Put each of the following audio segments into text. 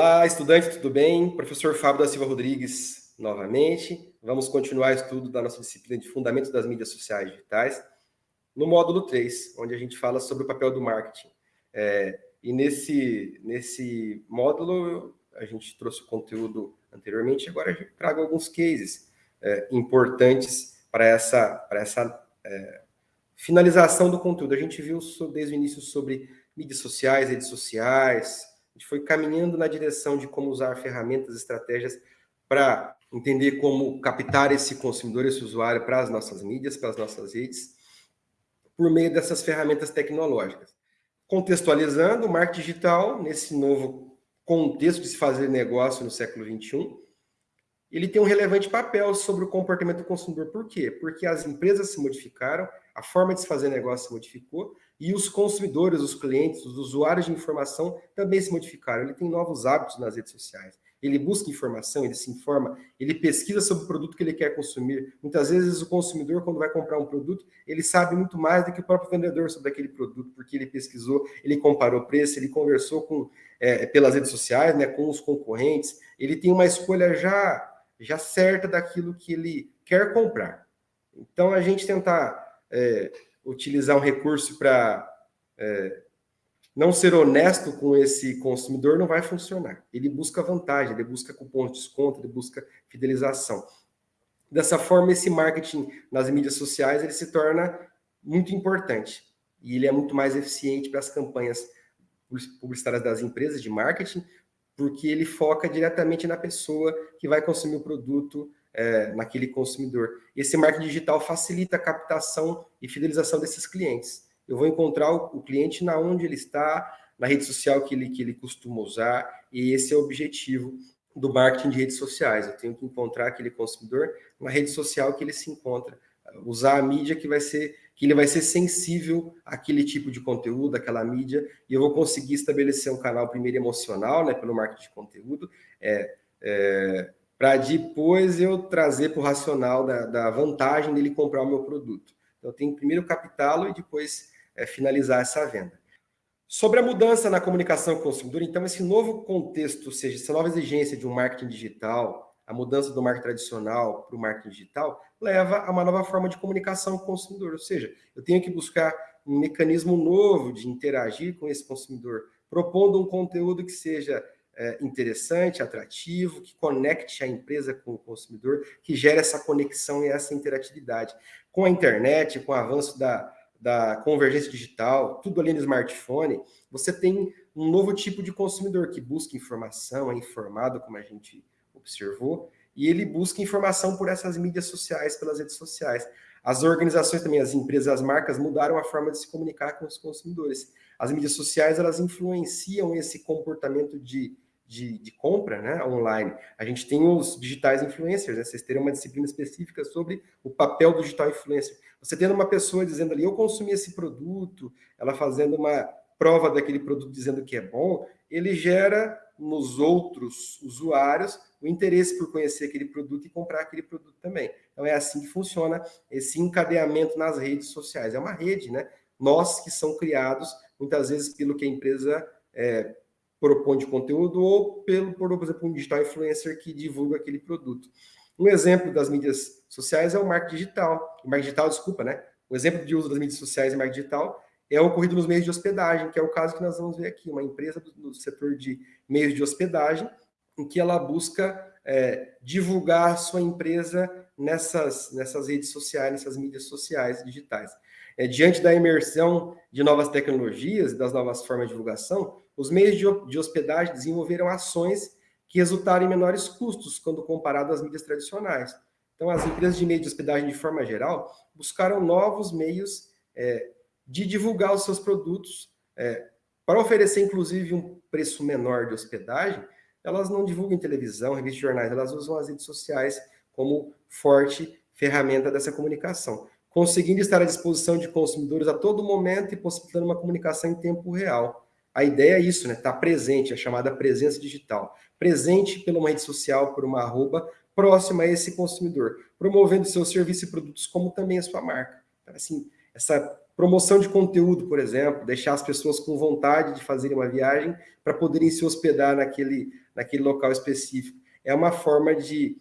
Olá, estudante, tudo bem? Professor Fábio da Silva Rodrigues, novamente. Vamos continuar o estudo da nossa disciplina de Fundamentos das Mídias Sociais Digitais, no módulo 3, onde a gente fala sobre o papel do marketing. É, e nesse, nesse módulo, a gente trouxe o conteúdo anteriormente, agora gente trago alguns cases é, importantes para essa, para essa é, finalização do conteúdo. A gente viu desde o início sobre mídias sociais, redes sociais, gente foi caminhando na direção de como usar ferramentas, estratégias para entender como captar esse consumidor, esse usuário para as nossas mídias, para as nossas redes, por meio dessas ferramentas tecnológicas. Contextualizando, o marketing digital, nesse novo contexto de se fazer negócio no século XXI, ele tem um relevante papel sobre o comportamento do consumidor. Por quê? Porque as empresas se modificaram, a forma de se fazer negócio se modificou, e os consumidores, os clientes, os usuários de informação também se modificaram. Ele tem novos hábitos nas redes sociais. Ele busca informação, ele se informa, ele pesquisa sobre o produto que ele quer consumir. Muitas vezes o consumidor, quando vai comprar um produto, ele sabe muito mais do que o próprio vendedor sobre aquele produto, porque ele pesquisou, ele comparou preço, ele conversou com, é, pelas redes sociais, né, com os concorrentes. Ele tem uma escolha já, já certa daquilo que ele quer comprar. Então, a gente tentar é, utilizar um recurso para é, não ser honesto com esse consumidor não vai funcionar. Ele busca vantagem, ele busca cupom de desconto, ele busca fidelização. Dessa forma, esse marketing nas mídias sociais ele se torna muito importante e ele é muito mais eficiente para as campanhas publicitárias das empresas de marketing, porque ele foca diretamente na pessoa que vai consumir o produto é, naquele consumidor. Esse marketing digital facilita a captação e fidelização desses clientes. Eu vou encontrar o, o cliente na onde ele está, na rede social que ele, que ele costuma usar, e esse é o objetivo do marketing de redes sociais. Eu tenho que encontrar aquele consumidor na rede social que ele se encontra, usar a mídia que vai ser que ele vai ser sensível àquele tipo de conteúdo, àquela mídia, e eu vou conseguir estabelecer um canal primeiro emocional, né, pelo marketing de conteúdo, é, é, para depois eu trazer para o racional da, da, vantagem dele comprar o meu produto. Então, eu tenho que primeiro captá-lo e depois é, finalizar essa venda. Sobre a mudança na comunicação com o consumidor, então, esse novo contexto, ou seja, essa nova exigência de um marketing digital, a mudança do marketing tradicional para o marketing digital, leva a uma nova forma de comunicação com o consumidor. Ou seja, eu tenho que buscar um mecanismo novo de interagir com esse consumidor, propondo um conteúdo que seja é, interessante, atrativo, que conecte a empresa com o consumidor, que gere essa conexão e essa interatividade. Com a internet, com o avanço da, da convergência digital, tudo ali no smartphone, você tem um novo tipo de consumidor que busca informação, é informado, como a gente observou, e ele busca informação por essas mídias sociais, pelas redes sociais. As organizações também, as empresas, as marcas mudaram a forma de se comunicar com os consumidores. As mídias sociais, elas influenciam esse comportamento de de, de, compra né, online. A gente tem os digitais influencers, né? vocês terem uma disciplina específica sobre o papel do digital influencer. Você tendo uma pessoa dizendo ali, eu consumi esse produto, ela fazendo uma prova daquele produto dizendo que é bom, ele gera nos outros usuários o interesse por conhecer aquele produto e comprar aquele produto também. Então é assim que funciona esse encadeamento nas redes sociais. É uma rede, né? Nós que são criados, muitas vezes, pelo que a empresa é, propõe de conteúdo ou pelo, por exemplo, um digital influencer que divulga aquele produto. Um exemplo das mídias sociais é o marketing digital. O marketing digital, desculpa, né? O exemplo de uso das mídias sociais e marketing digital é ocorrido nos meios de hospedagem, que é o caso que nós vamos ver aqui. Uma empresa do, setor de meios de hospedagem, em que ela busca é, divulgar sua empresa nessas, nessas redes sociais, nessas mídias sociais digitais. É, diante da imersão de novas tecnologias e das novas formas de divulgação, os meios de, de hospedagem desenvolveram ações que resultaram em menores custos quando comparado às mídias tradicionais. Então, as empresas de meio de hospedagem, de forma geral, buscaram novos meios é, de divulgar os seus produtos, é, para oferecer, inclusive, um preço menor de hospedagem, elas não divulgam em televisão, revistas jornais, elas usam as redes sociais como forte ferramenta dessa comunicação, conseguindo estar à disposição de consumidores a todo momento e possibilitando uma comunicação em tempo real. A ideia é isso, né? Estar tá presente, a chamada presença digital. Presente pela rede social, por uma arroba, próxima a esse consumidor, promovendo seus serviços e produtos, como também a sua marca. Então, assim, essa Promoção de conteúdo, por exemplo, deixar as pessoas com vontade de fazerem uma viagem para poderem se hospedar naquele, naquele local específico. É uma forma de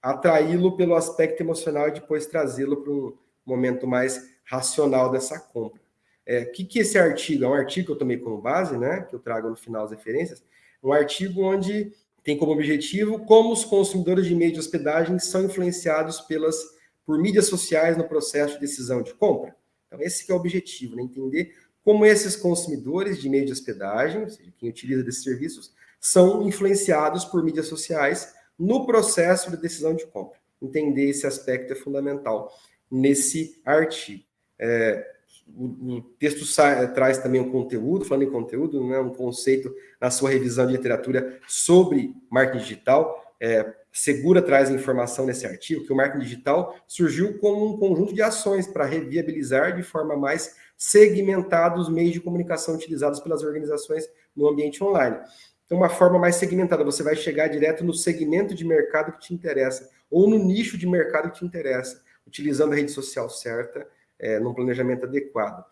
atraí-lo pelo aspecto emocional e depois trazê-lo para um momento mais racional dessa compra. O é, que, que esse artigo? É um artigo que eu tomei como base, né? Que eu trago no final as referências. Um artigo onde tem como objetivo como os consumidores de meio de hospedagem são influenciados pelas, por mídias sociais no processo de decisão de compra. Então, esse é o objetivo, né? entender como esses consumidores de meio de hospedagem, ou seja, quem utiliza desses serviços, são influenciados por mídias sociais no processo de decisão de compra. Entender esse aspecto é fundamental nesse artigo. É, o, o, texto sai, traz também um conteúdo, falando em conteúdo, né, um conceito na sua revisão de literatura sobre marketing digital. É, Segura traz informação nesse artigo que o marketing digital surgiu como um conjunto de ações para reviabilizar de forma mais segmentada os meios de comunicação utilizados pelas organizações no ambiente online. Então, uma forma mais segmentada, você vai chegar direto no segmento de mercado que te interessa, ou no nicho de mercado que te interessa, utilizando a rede social certa, é, num planejamento adequado.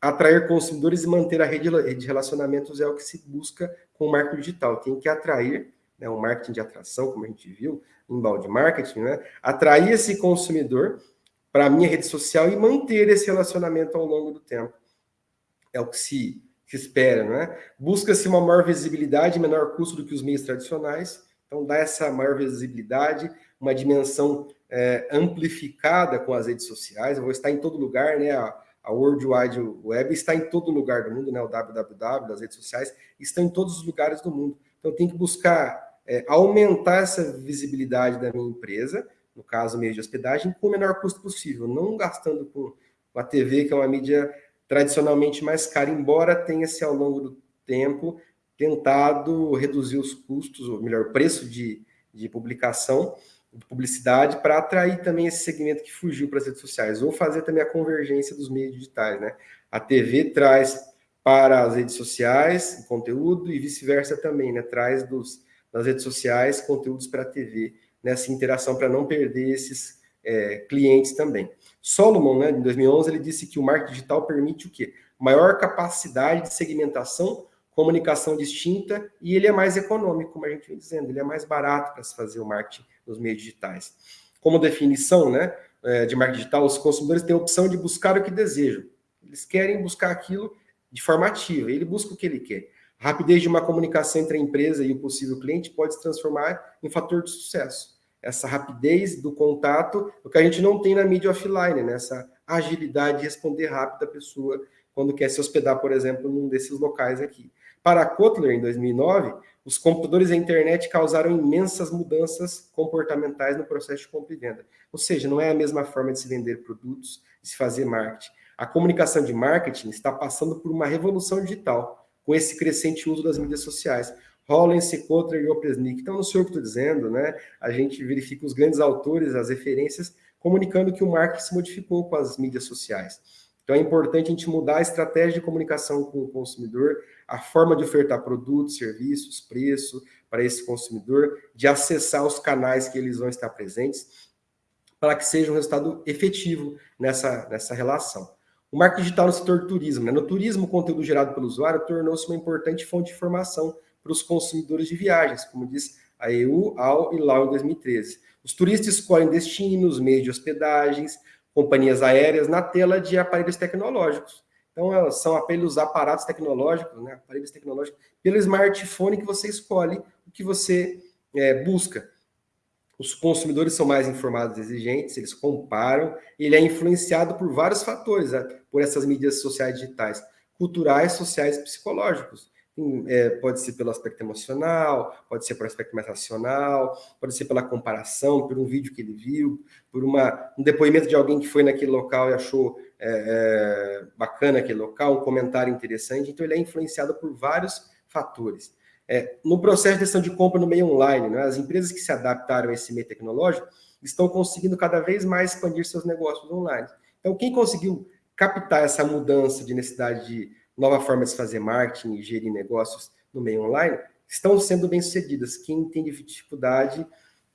Atrair consumidores e manter a rede de relacionamentos é o que se busca com o marketing digital. Tem que atrair, né, um marketing de atração, como a gente viu, inbound marketing, né, atrair esse consumidor para a minha rede social e manter esse relacionamento ao longo do tempo. É o que se, se espera, né? Busca-se uma maior visibilidade menor custo do que os meios tradicionais, então dá essa maior visibilidade, uma dimensão é, amplificada com as redes sociais, eu vou estar em todo lugar, né? A, a World Wide Web está em todo lugar do mundo, né? O www, as redes sociais estão em todos os lugares do mundo. Então, tenho que buscar é, aumentar essa visibilidade da minha empresa, no caso, meio de hospedagem, com o menor custo possível, não gastando com a TV, que é uma mídia tradicionalmente mais cara, embora tenha-se ao longo do tempo tentado reduzir os custos, ou melhor, o preço de, de publicação, de publicidade para atrair também esse segmento que fugiu para as redes sociais, ou fazer também a convergência dos meios digitais, né? A TV traz para as redes sociais conteúdo e vice-versa também, né? Traz dos, das redes sociais conteúdos para a TV, nessa interação para não perder esses é, clientes também. Solomon, né, em 2011, ele disse que o marketing digital permite o quê? Maior capacidade de segmentação, comunicação distinta e ele é mais econômico, como a gente vem dizendo, ele é mais barato para se fazer o marketing nos meios digitais. Como definição né, é, de marketing digital, os consumidores têm a opção de buscar o que desejam. Eles querem buscar aquilo de forma ativa, ele busca o que ele quer. A rapidez de uma comunicação entre a empresa e o possível cliente pode se transformar em fator de sucesso. Essa rapidez do contato, o que a gente não tem na mídia offline, né? essa agilidade de responder rápido a pessoa quando quer se hospedar, por exemplo, num desses locais aqui. Para Kotler, em 2009, os computadores e a internet causaram imensas mudanças comportamentais no processo de compra e venda. Ou seja, não é a mesma forma de se vender produtos, de se fazer marketing. A comunicação de marketing está passando por uma revolução digital, com esse crescente uso das mídias sociais. Rollins, Kotler e Opresnik. Então, não sei o que estou dizendo, né? A gente verifica os grandes autores, as referências, comunicando que o marketing se modificou com as mídias sociais. Então, é importante a gente mudar a estratégia de comunicação com o consumidor, a forma de ofertar produtos, serviços, preço para esse consumidor, de acessar os canais que eles vão estar presentes, para que seja um resultado efetivo nessa, nessa relação. O marketing digital no setor turismo. Né? No turismo, o conteúdo gerado pelo usuário tornou-se uma importante fonte de informação para os consumidores de viagens, como diz a EU, AL e LAU em 2013. Os turistas escolhem destinos, meios de hospedagens, companhias aéreas na tela de aparelhos tecnológicos. Então, são pelos aparatos tecnológicos, né, aparelhos tecnológicos, pelo smartphone que você escolhe o que você é, busca. Os consumidores são mais informados e exigentes, eles comparam, ele é influenciado por vários fatores, né, por essas mídias sociais digitais, culturais, sociais e psicológicos. É, pode ser pelo aspecto emocional, pode ser pelo aspecto mais racional, pode ser pela comparação, por um vídeo que ele viu, por uma, um depoimento de alguém que foi naquele local e achou é, é, bacana aquele local, um comentário interessante. Então, ele é influenciado por vários fatores. É, no processo de decisão de compra no meio online, né, as empresas que se adaptaram a esse meio tecnológico estão conseguindo cada vez mais expandir seus negócios online. Então, quem conseguiu captar essa mudança de necessidade de nova forma de se fazer marketing e gerir negócios no meio online, estão sendo bem-sucedidas. Quem tem dificuldade,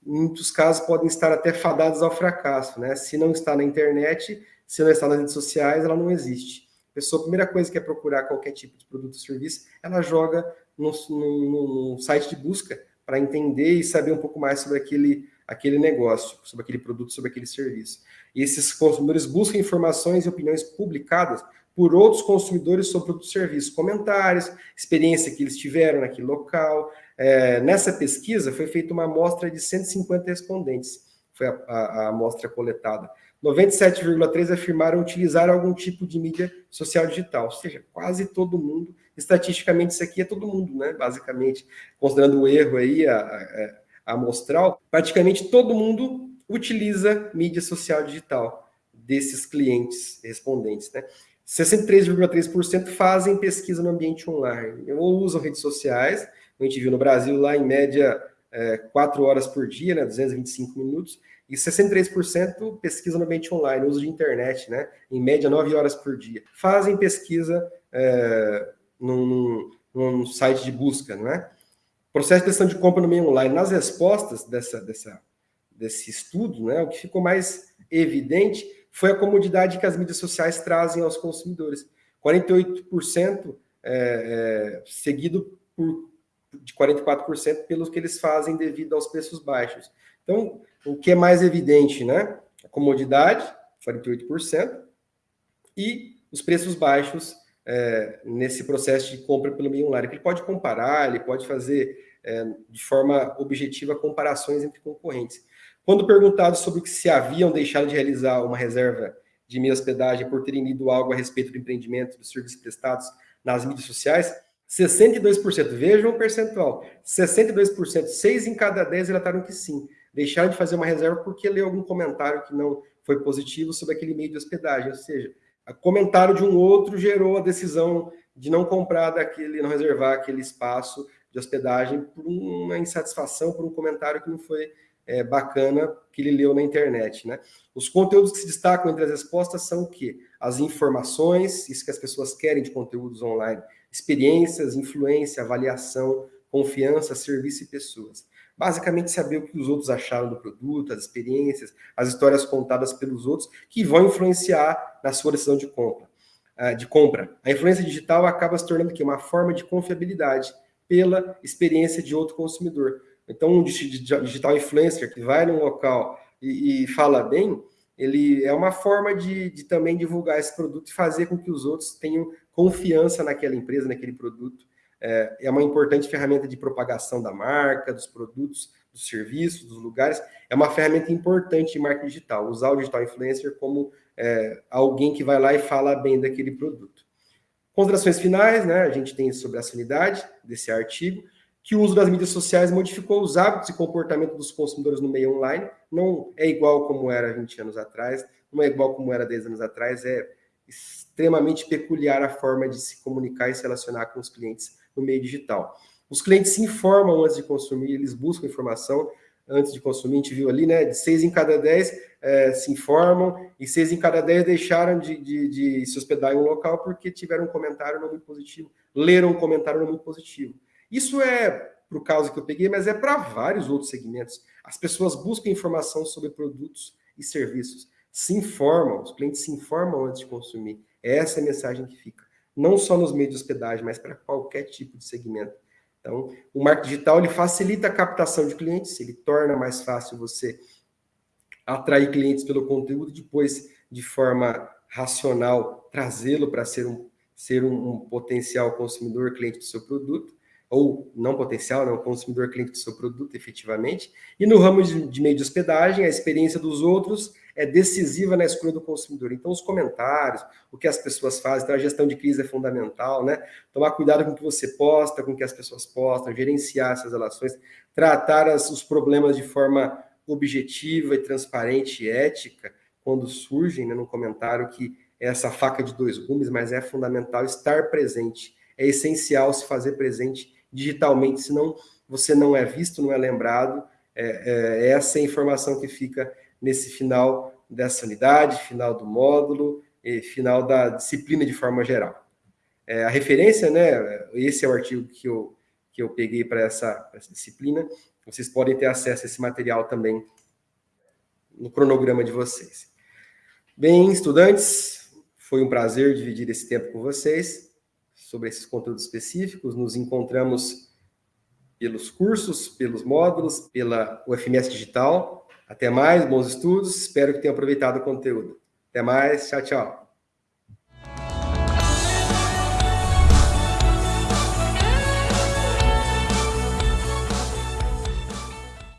em muitos casos, podem estar até fadados ao fracasso. Né? Se não está na internet, se não está nas redes sociais, ela não existe. pessoa, a primeira coisa que é procurar qualquer tipo de produto ou serviço, ela joga no, no, no site de busca para entender e saber um pouco mais sobre aquele, aquele negócio, sobre aquele produto, sobre aquele serviço. E esses consumidores buscam informações e opiniões publicadas por outros consumidores sobre e serviço, comentários, experiência que eles tiveram naquele local. É, nessa pesquisa foi feita uma amostra de 150 respondentes, foi a, a, a amostra coletada. 97,3% afirmaram utilizar algum tipo de mídia social digital, ou seja, quase todo mundo, estatisticamente isso aqui é todo mundo, né? basicamente, considerando o erro aí, a, a, a amostral, praticamente todo mundo utiliza mídia social digital desses clientes respondentes. Né? 63,3% fazem pesquisa no ambiente online, ou usam redes sociais, a gente viu no Brasil lá em média é, 4 horas por dia, né, 225 minutos, e 63% pesquisa no ambiente online, uso de internet, né, em média 9 horas por dia. Fazem pesquisa é, num, num, site de busca, não é? Processo de decisão de compra no meio online. Nas respostas dessa, dessa, desse estudo, né, o que ficou mais evidente foi a comodidade que as mídias sociais trazem aos consumidores. 48% é, é, seguido por, de 44% pelos que eles fazem devido aos preços baixos. Então, o que é mais evidente, né? A comodidade, 48%, e os preços baixos é, nesse processo de compra pelo meio online. Ele pode comparar, ele pode fazer é, de forma objetiva comparações entre concorrentes. Quando perguntado sobre se haviam deixado de realizar uma reserva de meia hospedagem por terem lido algo a respeito do empreendimento, dos serviços prestados nas mídias sociais, 62%, vejam o percentual, 62%, 6 em cada 10 relataram que sim, deixaram de fazer uma reserva porque leu algum comentário que não foi positivo sobre aquele meio de hospedagem, ou seja, o comentário de um outro gerou a decisão de não comprar daquele, não reservar aquele espaço de hospedagem por uma insatisfação, por um comentário que não foi é, bacana que ele leu na internet. Né? Os conteúdos que se destacam entre as respostas são o quê? As informações, isso que as pessoas querem de conteúdos online, experiências, influência, avaliação, confiança, serviço e pessoas. Basicamente, saber o que os outros acharam do produto, as experiências, as histórias contadas pelos outros, que vão influenciar na sua decisão de compra. Ah, de compra. A influência digital acaba se tornando aqui uma forma de confiabilidade pela experiência de outro consumidor. Então, um digital influencer que vai num local e, e fala bem, ele é uma forma de, de, também divulgar esse produto e fazer com que os outros tenham confiança naquela empresa, naquele produto. É, é uma importante ferramenta de propagação da marca, dos produtos, dos serviços, dos lugares. É uma ferramenta importante de marketing digital, usar o digital influencer como é, alguém que vai lá e fala bem daquele produto. Considerações finais, né? A gente tem sobre a sanidade desse artigo que o uso das mídias sociais modificou os hábitos e comportamento dos consumidores no meio online. Não é igual como era 20 anos atrás, não é igual como era 10 anos atrás, é extremamente peculiar a forma de se comunicar e se relacionar com os clientes no meio digital. Os clientes se informam antes de consumir, eles buscam informação antes de consumir, a gente viu ali, né, de seis em cada dez é, se informam e seis em cada dez deixaram de, de, de se hospedar em um local porque tiveram um comentário não muito positivo, leram um comentário não muito positivo. Isso é para o caso que eu peguei, mas é para vários outros segmentos. As pessoas buscam informação sobre produtos e serviços, se informam, os clientes se informam antes de consumir. Essa é a mensagem que fica. Não só nos meios de hospedagem, mas para qualquer tipo de segmento. Então, o marketing digital ele facilita a captação de clientes, ele torna mais fácil você atrair clientes pelo conteúdo, depois, de forma racional, trazê-lo para ser um, ser um, um potencial consumidor, cliente do seu produto ou não potencial, né, o consumidor cliente do seu produto, efetivamente. E no ramo de, de, meio de hospedagem, a experiência dos outros é decisiva na escolha do consumidor. Então, os comentários, o que as pessoas fazem, então a gestão de crise é fundamental, né? Tomar cuidado com o que você posta, com o que as pessoas postam, gerenciar essas relações, tratar as, os problemas de forma objetiva e transparente e ética, quando surgem né, no comentário que é essa faca de dois gumes, mas é fundamental estar presente. É essencial se fazer presente digitalmente, senão você não é visto, não é lembrado. É, é essa é a informação que fica nesse final dessa unidade, final do módulo, e final da disciplina de forma geral. É, a referência, né, esse é o artigo que eu, que eu peguei para essa, essa disciplina, vocês podem ter acesso a esse material também no cronograma de vocês. Bem, estudantes, Foi um prazer dividir esse tempo com vocês sobre esses conteúdos específicos. Nos encontramos pelos cursos, pelos módulos, pela UFMS Digital. Até mais, bons estudos. Espero que tenham aproveitado o conteúdo. Até mais, tchau, tchau.